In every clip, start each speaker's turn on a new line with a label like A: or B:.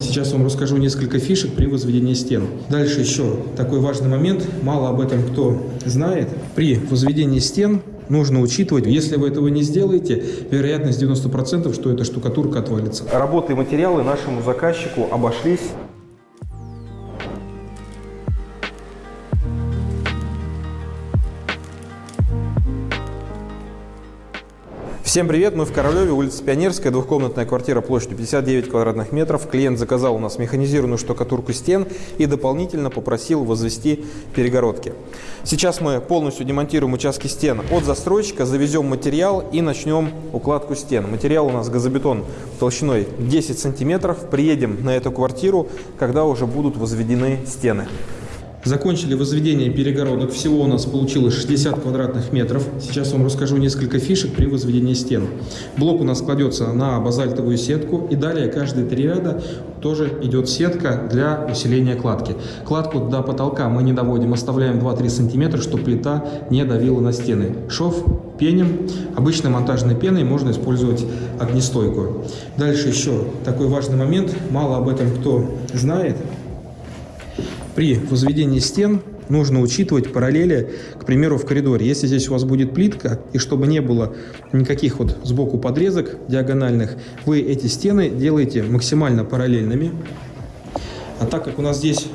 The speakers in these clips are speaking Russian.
A: Сейчас вам расскажу несколько фишек при возведении стен. Дальше еще такой важный момент, мало об этом кто знает. При возведении стен нужно учитывать, если вы этого не сделаете, вероятность 90%, что эта штукатурка отвалится.
B: Работы и материалы нашему заказчику обошлись Всем привет, мы в Королеве, улица Пионерская, двухкомнатная квартира площадью 59 квадратных метров. Клиент заказал у нас механизированную штукатурку стен и дополнительно попросил возвести перегородки. Сейчас мы полностью демонтируем участки стен от застройщика, завезем материал и начнем укладку стен. Материал у нас газобетон толщиной 10 сантиметров. Приедем на эту квартиру, когда уже будут возведены стены.
A: Закончили возведение перегородок. Всего у нас получилось 60 квадратных метров. Сейчас вам расскажу несколько фишек при возведении стен. Блок у нас кладется на базальтовую сетку. И далее каждые три ряда тоже идет сетка для усиления кладки. Кладку до потолка мы не доводим, оставляем 2-3 сантиметра, чтобы плита не давила на стены. Шов пеним. Обычной монтажной пеной можно использовать огнестойкую. Дальше еще такой важный момент. Мало об этом кто знает. При возведении стен нужно учитывать параллели, к примеру, в коридоре. Если здесь у вас будет плитка, и чтобы не было никаких вот сбоку подрезок диагональных, вы эти стены делаете максимально параллельными. А так как у нас здесь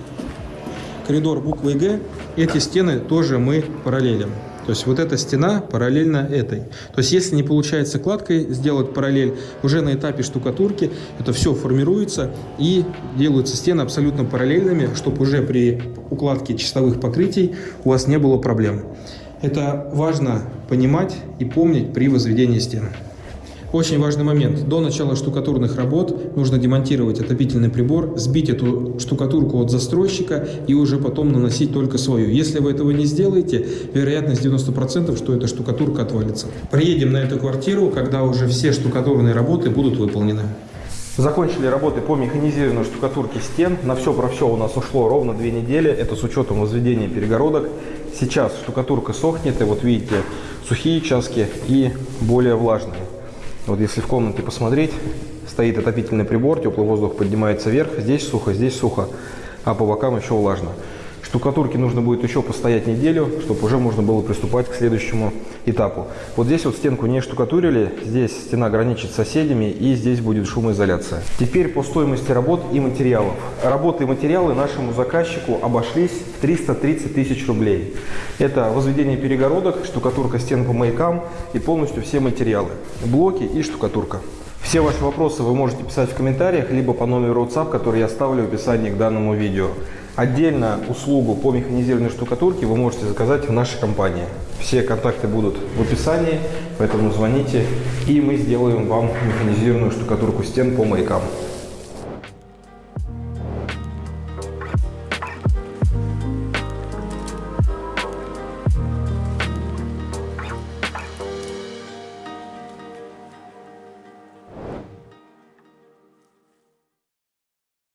A: коридор буквы Г, эти стены тоже мы параллелим. То есть вот эта стена параллельно этой. То есть если не получается кладкой сделать параллель, уже на этапе штукатурки это все формируется и делаются стены абсолютно параллельными, чтобы уже при укладке чистовых покрытий у вас не было проблем. Это важно понимать и помнить при возведении стен. Очень важный момент. До начала штукатурных работ нужно демонтировать отопительный прибор, сбить эту штукатурку от застройщика и уже потом наносить только свою. Если вы этого не сделаете, вероятность 90%, что эта штукатурка отвалится. Приедем на эту квартиру, когда уже все штукатурные работы будут выполнены.
B: Закончили работы по механизированной штукатурке стен. На все про все у нас ушло ровно две недели. Это с учетом возведения перегородок. Сейчас штукатурка сохнет, и вот видите, сухие участки и более влажные. Вот если в комнате посмотреть, стоит отопительный прибор, теплый воздух поднимается вверх, здесь сухо, здесь сухо, а по бокам еще влажно. Штукатурке нужно будет еще постоять неделю, чтобы уже можно было приступать к следующему этапу. Вот здесь вот стенку не штукатурили, здесь стена граничит с соседями и здесь будет шумоизоляция. Теперь по стоимости работ и материалов. Работы и материалы нашему заказчику обошлись в 330 тысяч рублей. Это возведение перегородок, штукатурка стен по маякам и полностью все материалы. Блоки и штукатурка. Все ваши вопросы вы можете писать в комментариях, либо по номеру WhatsApp, который я оставлю в описании к данному видео. Отдельно услугу по механизированной штукатурке вы можете заказать в нашей компании. Все контакты будут в описании, поэтому звоните, и мы сделаем вам механизированную штукатурку стен по маякам.